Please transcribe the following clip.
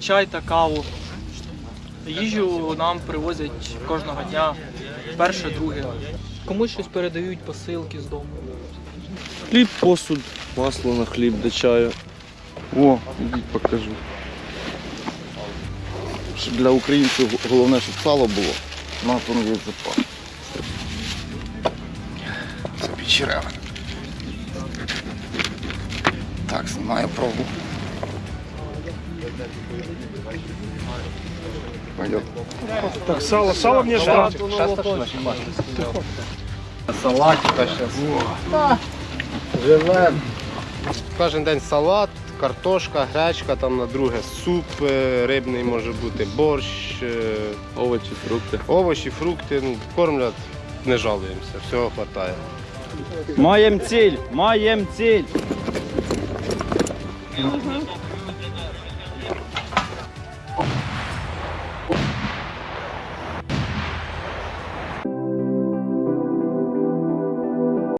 чай та каву. Їжу нам привозять кожного дня, перше, друге. Комусь щось передають посилки з дому. Хліб, посуд, масло на хліб до чаю. О, ідіть покажу. Щоб Для українців головне, щоб сало було. Воно є запас. Це печереве. Так, знімаю пробу. Пойдет. Так, сало, сало мне жрать. Салатика зараз. Кожен день салат, картошка, гречка, там на друге суп е, рибний може бути, борщ, е, Овочі, фрукти. овочі, фрукти. Ну, кормлять, не жалуємося, всього вистачає. Маєм ціль, маєм ціль.